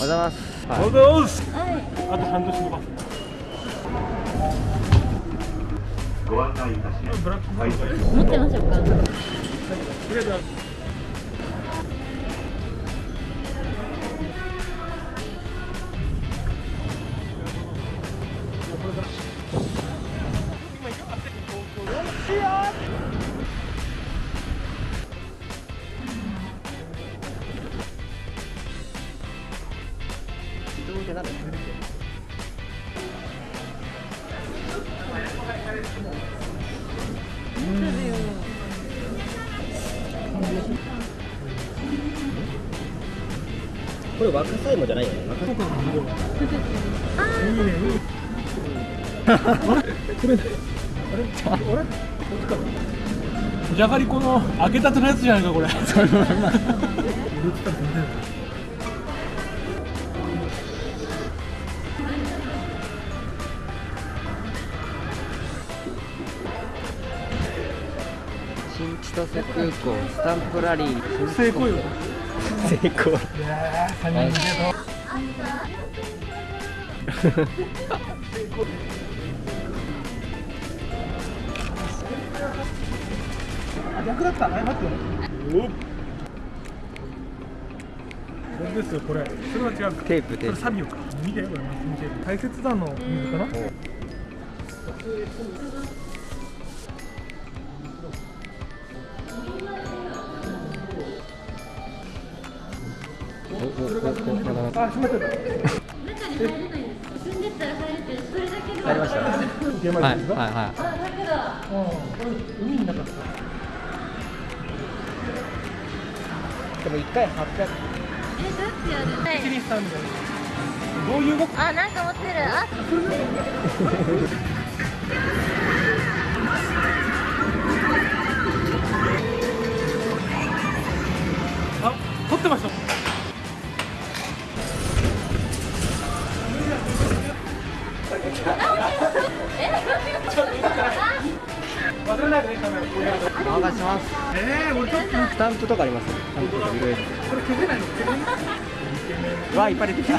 ございます、ありがとうございますあと半年後かご案内いたします。ブラックホールがいい持ってましょうかありがとうございます これ若さ芋じゃないよね若さいいねいいこれあれあれこっちかじゃがりこの揚げたてのやつじゃないかこれ千歳空港スタンプラリー成功よ成功いやー三人であ逆だった謝ってよおこれですよこれそれは違うテープテープサビオか見てこれマスキングテープ大切なの水かなあ閉めてた中に。入れないん入れてそれだけで入りましたはいですか、はいはあ楽だうんこれ海の中ですかいでも一回800えどうやってやるはいどういう動きあなんか持ってるああ撮ってました。任せしますえー、俺ちょっとスタンプとかありますスタンプとかいろいろこれ消せない。の削れないわあいっぱい出てきた